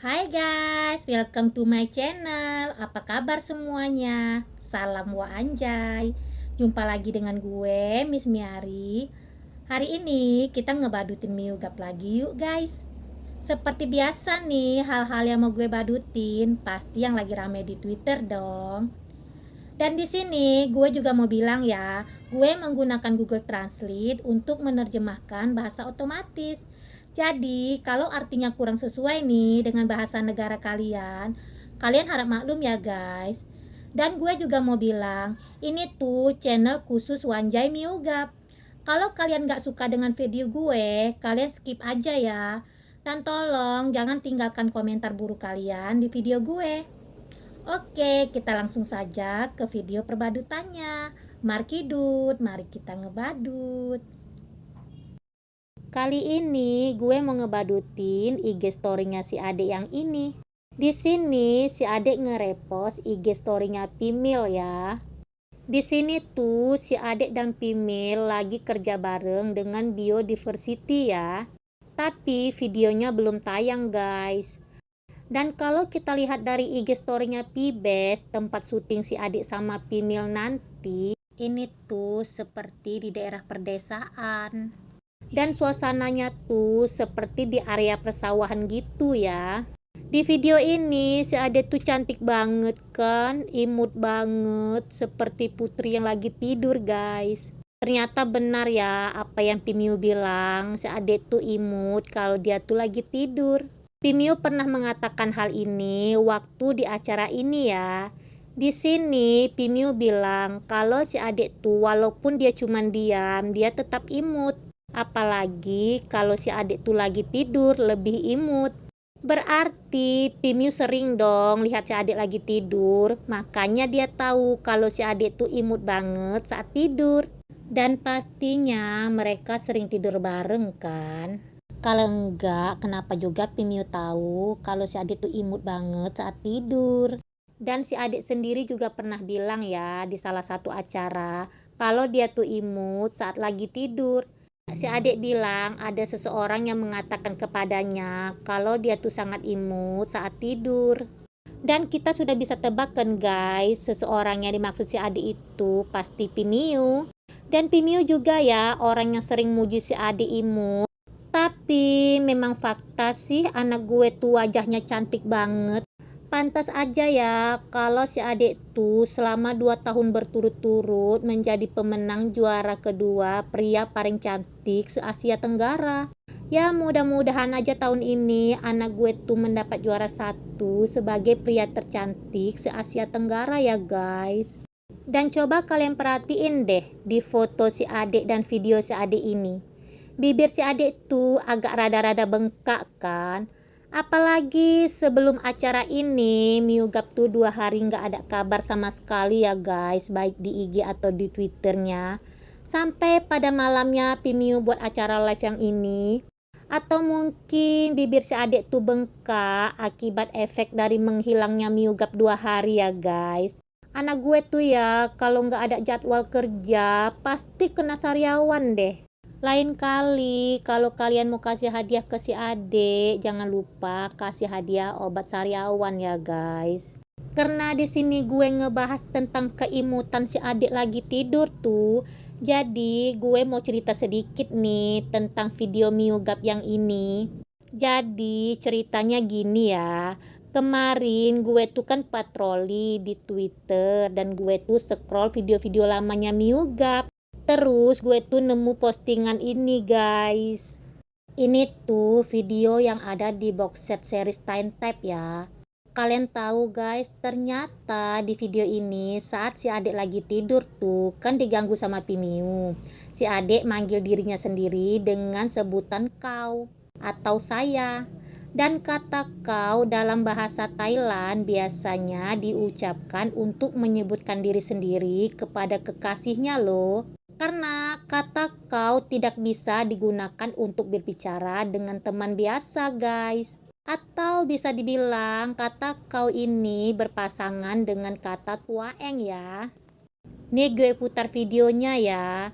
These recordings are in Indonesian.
Hai guys, welcome to my channel. Apa kabar semuanya? Salam wa anjay. Jumpa lagi dengan gue, Miss Miari. Hari ini kita ngebadutin miugap lagi yuk guys. Seperti biasa nih, hal-hal yang mau gue badutin pasti yang lagi rame di Twitter dong. Dan di sini gue juga mau bilang ya, gue menggunakan Google Translate untuk menerjemahkan bahasa otomatis jadi, kalau artinya kurang sesuai nih dengan bahasa negara kalian, kalian harap maklum ya guys. Dan gue juga mau bilang, ini tuh channel khusus Wanjai Miugap. Kalau kalian gak suka dengan video gue, kalian skip aja ya. Dan tolong jangan tinggalkan komentar buruk kalian di video gue. Oke, kita langsung saja ke video perbadutannya. Markidut, mari kita ngebadut. Kali ini gue mau ngebadutin IG story-nya si adek yang ini. Di sini si adek nge-repost IG story-nya Pimil ya. Di sini tuh si adek dan Pimil lagi kerja bareng dengan biodiversity ya. Tapi videonya belum tayang guys. Dan kalau kita lihat dari IG story-nya Pibes, tempat syuting si adik sama Pimil nanti, ini tuh seperti di daerah perdesaan dan suasananya tuh seperti di area persawahan gitu ya. Di video ini si Ade tuh cantik banget kan imut banget seperti putri yang lagi tidur guys. Ternyata benar ya apa yang Pimiu bilang si Ade tuh imut kalau dia tuh lagi tidur. Pimiu pernah mengatakan hal ini waktu di acara ini ya. Di sini Pimiu bilang kalau si adik tuh walaupun dia cuma diam dia tetap imut Apalagi kalau si adik tuh lagi tidur lebih imut. Berarti Pimiu sering dong lihat si adik lagi tidur, makanya dia tahu kalau si adik tuh imut banget saat tidur. Dan pastinya mereka sering tidur bareng kan? Kalau enggak, kenapa juga Pimiu tahu kalau si adik tuh imut banget saat tidur? Dan si adik sendiri juga pernah bilang ya di salah satu acara kalau dia tuh imut saat lagi tidur si adik bilang ada seseorang yang mengatakan kepadanya kalau dia tuh sangat imut saat tidur. Dan kita sudah bisa tebakkan guys, seseorang yang dimaksud si adik itu pasti Pimiu. Dan Pimiu juga ya, orang yang sering muji si adik imut. Tapi memang fakta sih anak gue tuh wajahnya cantik banget. Pantas aja ya kalau si adik tuh selama 2 tahun berturut-turut menjadi pemenang juara kedua pria paling cantik se-Asia Tenggara. Ya mudah-mudahan aja tahun ini anak gue tuh mendapat juara satu sebagai pria tercantik se-Asia Tenggara ya guys. Dan coba kalian perhatiin deh di foto si adik dan video si adik ini. Bibir si adik tuh agak rada-rada bengkak kan Apalagi sebelum acara ini, Miugap tuh dua hari nggak ada kabar sama sekali ya guys, baik di IG atau di Twitternya. Sampai pada malamnya Pimiu buat acara live yang ini. Atau mungkin bibir si adik tuh bengkak akibat efek dari menghilangnya Miugap dua hari ya guys. Anak gue tuh ya, kalau nggak ada jadwal kerja, pasti kena sariawan deh. Lain kali kalau kalian mau kasih hadiah ke si adik, jangan lupa kasih hadiah obat sariawan ya guys. Karena di sini gue ngebahas tentang keimutan si adik lagi tidur tuh. Jadi gue mau cerita sedikit nih tentang video miugap yang ini. Jadi ceritanya gini ya. Kemarin gue tuh kan patroli di Twitter dan gue tuh scroll video-video lamanya miugap Terus gue tuh nemu postingan ini guys. Ini tuh video yang ada di box set series Time Type ya. Kalian tahu guys, ternyata di video ini saat si adik lagi tidur tuh kan diganggu sama Pimiu. Si adik manggil dirinya sendiri dengan sebutan kau atau saya. Dan kata kau dalam bahasa Thailand biasanya diucapkan untuk menyebutkan diri sendiri kepada kekasihnya loh karena kata kau tidak bisa digunakan untuk berbicara dengan teman biasa guys. Atau bisa dibilang kata kau ini berpasangan dengan kata tuaeng ya. Nih gue putar videonya ya.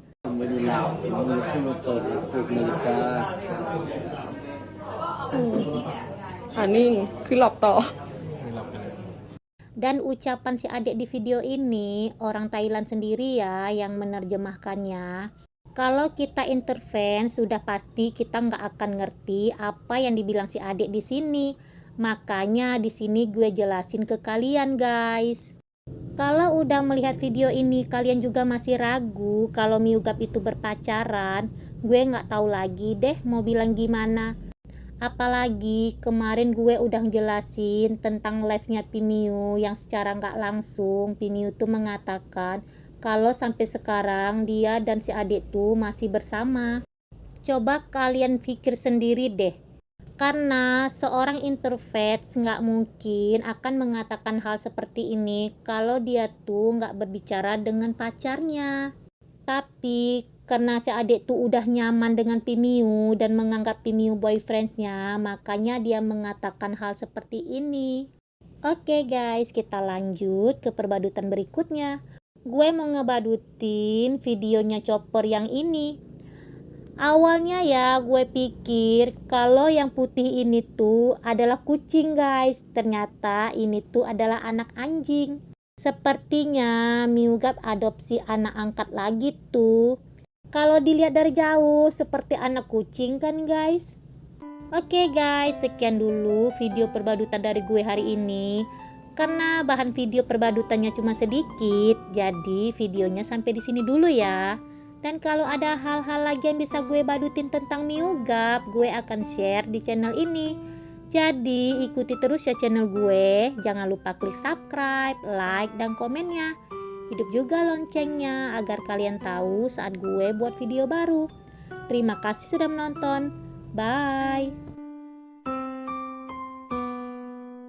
Hmm. Aning silap toh. Dan ucapan si adik di video ini orang Thailand sendiri ya yang menerjemahkannya. Kalau kita intervene sudah pasti kita nggak akan ngerti apa yang dibilang si adik di sini. Makanya di sini gue jelasin ke kalian guys. Kalau udah melihat video ini kalian juga masih ragu kalau Miugap itu berpacaran, gue nggak tahu lagi deh mau bilang gimana. Apalagi kemarin gue udah jelasin tentang live-nya Pimiu yang secara nggak langsung Pimiu tuh mengatakan kalau sampai sekarang dia dan si adik tuh masih bersama. Coba kalian pikir sendiri deh. Karena seorang introvert nggak mungkin akan mengatakan hal seperti ini kalau dia tuh nggak berbicara dengan pacarnya. Tapi karena si adik tuh udah nyaman dengan Pimiu dan menganggap Pimiu boyfriendsnya, makanya dia mengatakan hal seperti ini. Oke guys, kita lanjut ke perbadutan berikutnya. Gue mau ngebadutin videonya Chopper yang ini. Awalnya ya gue pikir kalau yang putih ini tuh adalah kucing guys. Ternyata ini tuh adalah anak anjing. Sepertinya Miugap adopsi anak angkat lagi tuh. Kalau dilihat dari jauh seperti anak kucing kan guys? Oke okay guys, sekian dulu video perbadutan dari gue hari ini. Karena bahan video perbadutannya cuma sedikit, jadi videonya sampai di sini dulu ya. Dan kalau ada hal-hal lagi yang bisa gue badutin tentang Miugap, gue akan share di channel ini. Jadi ikuti terus ya channel gue. Jangan lupa klik subscribe, like, dan komennya. Hidup juga loncengnya agar kalian tahu saat gue buat video baru. Terima kasih sudah menonton. Bye.